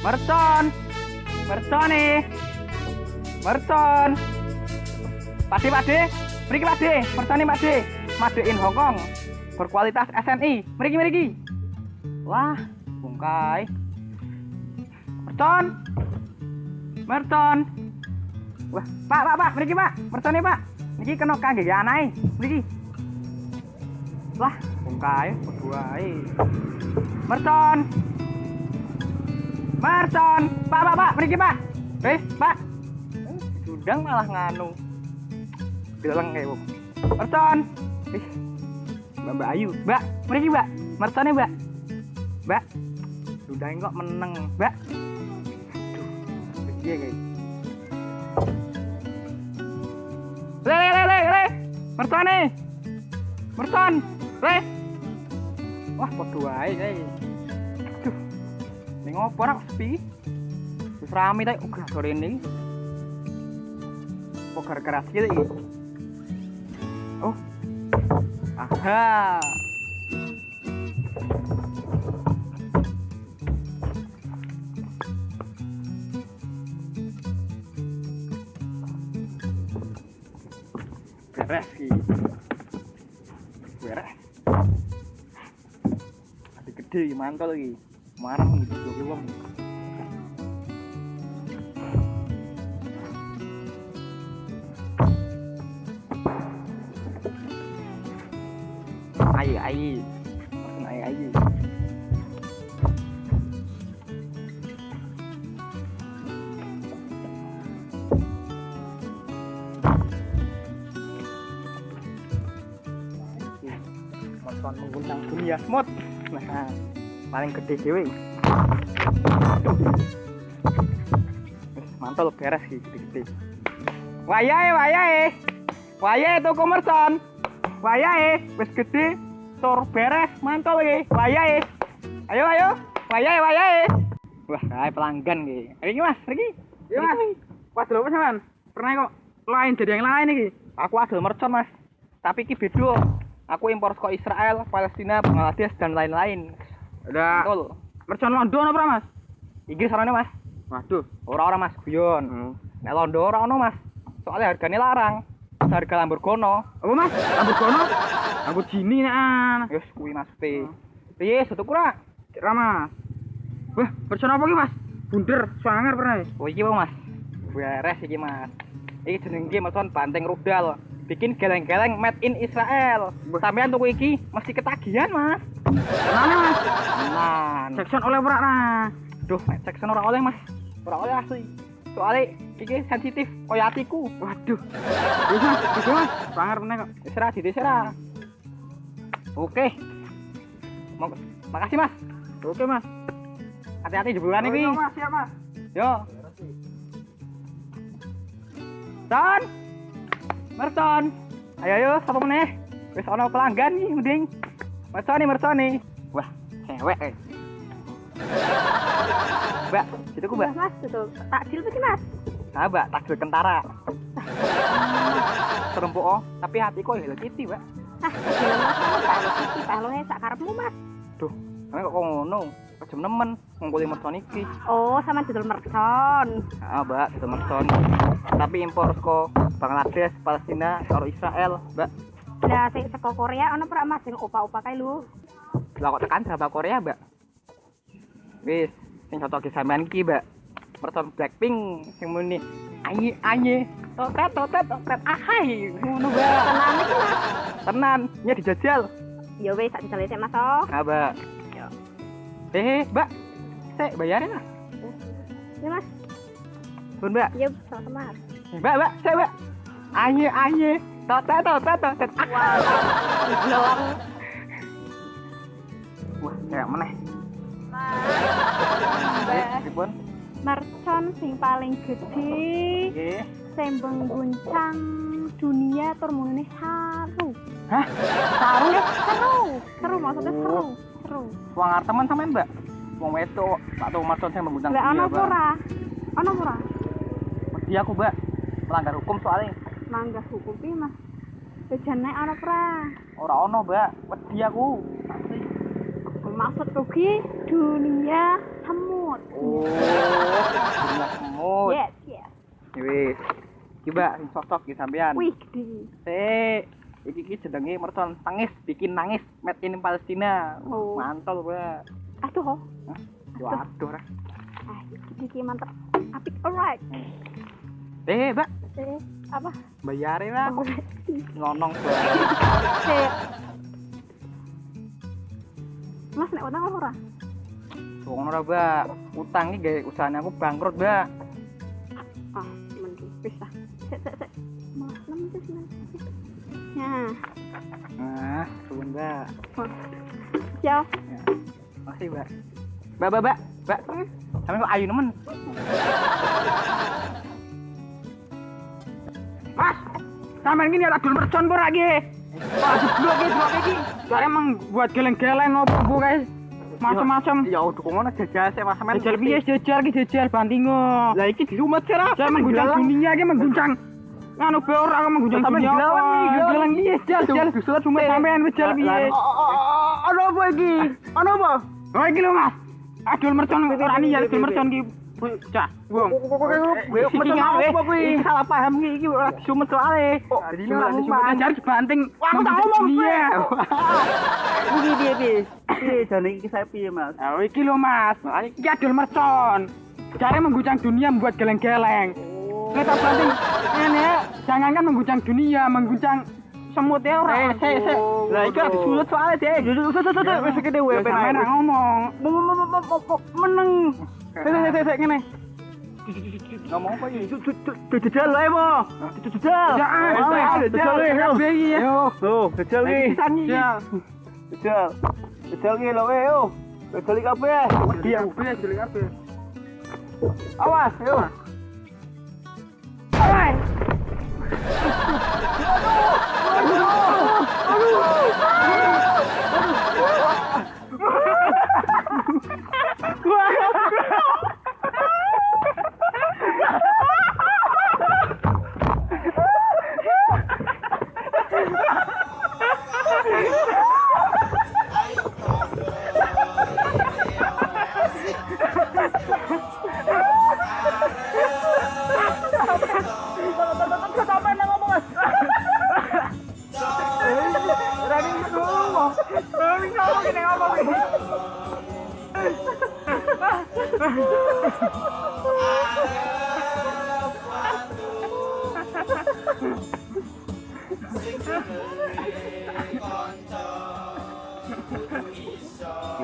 Mercon nih. Mercon. Pade pade. Mercon nih pade. Made in Hongkong. Berkualitas SNI. Mriki mriki. Wah, bungkai. Mercon. Mercon. Wah, Pak, Pak, Pak, mriki Pak. Mercon nih Pak. Niki kena kangge anae. Mriki. Wah, bungkai berdua Mercon. Mercon. Pak, Pak, Pak, mriki Pak. Eh, Pak. Sudang malah nganu. Geleng kayak wong. Mercon. Ih. Mbak Mbak Ayu. Mbak, mriki Mbak. Mercone Mbak. Mbak. Sudah kok meneng, Mbak. Aduh. Piye guys? Le le le le le. Mercone. Mercon. Le. Wah, padha wae kae. Aduh. Ning opo ora sepi? Wis rame ta uga sore ini. Kok gara-gara iki iki? Oh. Aha. Beres iki. Beres. Adi gede mantol iki. Marah ayi ayi. Motor mengguncang dunia smooth. Nah, paling gede dewe. Wis mantul beres iki gede-gede. Wayahe wayahe. Wayahe toko mercon. Wayahe wis gede tur beres mantul iki. Wayahe. Ayo ayo. Wayahe wayahe. Wah, kae pelanggan iki. Iki Mas, iki. Iya Mas. Pas lho sampean. Pernah kok lain dari yang lain iki. Aku adol mercon Mas. Tapi iki beda. Aku impor ke Israel, Palestina, Bangladesh dan lain-lain. Ada Betul. mercon London apa Mas? Iki sarane Mas. Waduh. Ora-ora Mas guyon. Hmm. Nek londo ora ono Mas. Soalnya harganya larang. Harga Lamborghini. Apa Mas? Lamborghini? Lamborghini nek an. Wis kuwi Mas P. Piye tutup ora? Cek ra Mas. Wah, mercon apa iki Mas? Bunder, swanger pernah. Oh iki Bang Mas. Beres iki Mas. Iki jenenge mercon banteng rudal. Bikin geleng-geleng made in Israel. Wah. Sampean tuku iki mesti ketagihan Mas. Mas? Tenan. Jackson oleh ora nah. Duh, nek Jackson ora oleh Mas. Ora oleh asli. Soalnya iki sensitif kaya atiku. Waduh. Wis Mas, wis Mas. Swanger pernah kok. Wis ra. Oke. Mau- Makasih Mas. Oke Mas. Hati-hati jebulan iki. Oh, Mas, siap Mas. Yo. Ton. Merton. Ayo ayo sapa meneh? Wis ana pelanggan nih mending. Merton nih. Wah, cewek eh. Mbak, itu ku Mbak. Mas, betul. Takjil sih, Mas? Nah, Mbak, takjil kentara. Serempuk oh, tapi hatiku Hello Kitty, Mbak. Ah, takjil mas, mas, tak lo kiki, tak lo sak karepmu, Mas. Duh, kok ngono? Kejem nemen ngungkuli mercon iki. Oh, sama judul mercon. Ah, Mbak, itu mercon. Tapi impor ke Bangladesh, Palestina, karo Israel, Mbak. Lah, sing saka Korea ono ora Mas sing opa-opa kae lho. Lah kok tekan drama Korea, Mbak? Wis, sing cocok sampean iki, Mbak. Mercon Blackpink sing muni ayi ayi totet totet totet ahai ngono, Mbak. Tenan. Tenan, nya dijajal. Ya wis, tak dijale sik, Mas. Oh. Ah, Mbak. Eh, Mbak. Sik bayarin lah. Ya, Mas. Pun, Mbak. Ya, sama. Mbak, Mbak, sik, Mbak. Ayi ayi totet totet totet ahai. Belum. Wah, kayak meneh. Mbak, Eh, pripun? mercon sing paling gede Nggih. sing mengguncang dunia tur mune saru. Hah? Saru ya? Seru. Seru maksudnya seru wong arep temen kan sampean, Mbak? Wong wedok, Pak Tomar sampean mengundang dia, Mbak. Ana ora? Ana ora? Wedi aku, Mbak. Melanggar hukum soalnya. Melanggar hukum pi, Mas. Kejane ana ora Ora ana, Mbak. Wedi aku. Asli. Maksud rugi dunia semut. Oh, dunia semut. Yes, yes. Wis. Coba sosok di sampean. Wih, gede. Sik. Iki iki jenenge mercon tangis bikin nangis made in Palestina. Oh. Mantol, Mbak. Aduh, oh. Yo aduh. Ra. Ah, iki mantep. Apik, alright. Eh, Mbak, Eh, apa? bayarin lah. Oh, Ngonong, Mbak. Sip. Mas, nek utang ora? Wong ora, Mbak. Utang iki gawe usahane aku bangkrut, Mbak. Ah, mending wis lah. Sik, sik, sik. Mas, wis, nem. Nah, Nah, suwun, Mbak. ya. Makasih, Mbak. Mbak, Mbak, Mbak. Mbak, sampe kok ayu nemen. Mas, sampean ini ada dul mercon pura lagi. Wah, jeblok iki, jeblok iki. Soalnya emang buat geleng-geleng ngopo guys. Macam-macam. Ya udah kok ngono jajal sik Mas. Jajal piye jajal iki jajal bantingo. Lah iki diumet sih lah. Saya mengguncang dunia iki mengguncang. Nganu be ora aku mengguncang Sampean dunia. dilawan iki, Geleng piye jajal jajal. Disulut Cuma sampean wis jajal piye. Ono apa iki? Ono apa? Oh iki lho Mas. Adul mercon ora niat adul mercon ki. Cah, wong. Iki apa kuwi? Iki salah paham iki iki ora disumet soalé. Dino ora ngumpan jar dibanting. Aku tak ngomong Iya. Iki piye piye? Piye jane iki saya piye, Mas? Oh iki lho Mas. Iki adul mercon. Jare mengguncang dunia membuat geleng-geleng. Kita banting ini ya, jangankan mengguncang dunia, mengguncang semut ya ora. Eh, sik sik. Lah iki ora disulut soalé deh. Duduk duduk duduk wis gede wae ae. ngomong. Meneng. Sik sik sik ngene. Ngomong apa wae mo. Jajal. Ya, iki ya. Yo, tuh, jajal iki. Jajal. Jajal iki lho wae yo. Kabeh. Iya, kabeh jelek kabeh. Awas, yo.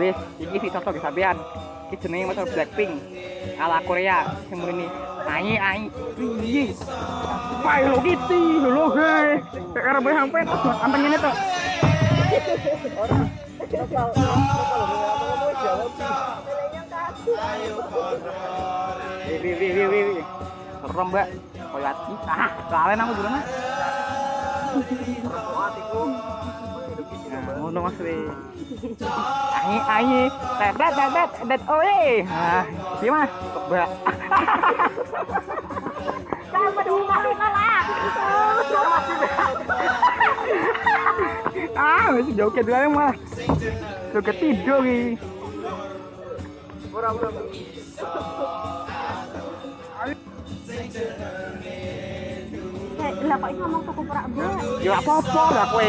Wis, iki sih cocok di sampean. Iki jenenge motor Blackpink ala Korea sing mrene. Ai ai. Piye? Pai lo gitu lho guys. Kayak karep sampean sampean ngene to. Wi wi wi wi. wi. Serem, Mbak. Koyo ati. Ah, kalen aku dulu nah. Ngono Mas tet tet oe. Ah, iya Mas. Mbak. Sama dulu malu kalah. Ah, joget wae malah. Joget tidur iki. Eh, ngomong tuku perak. Ya apa-apa lah kowe.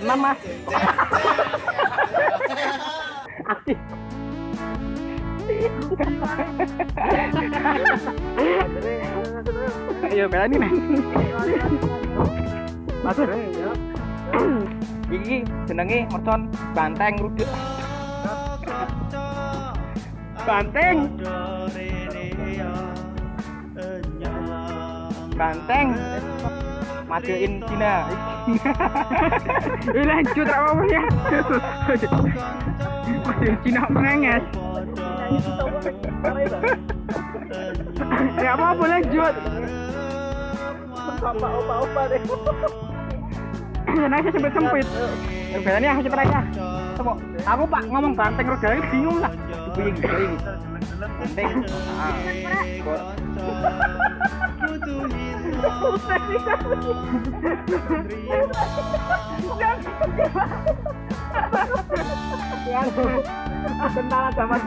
Tenang. Asih. Ayo berani nih. Mas. Iki jenenge mercon banteng ruduk. Banteng. Banteng. Majuin Cina. Eh lanjut apa ya. Masih Cina mengenges. Ya apa apa lanjut. Opa-opa deh. Nah, saya Berani aku cepet aja. Coba. Aku Pak ngomong banteng roda ini bingung lah. Dibuying, dibuying. Banteng. Ah. Tentara zaman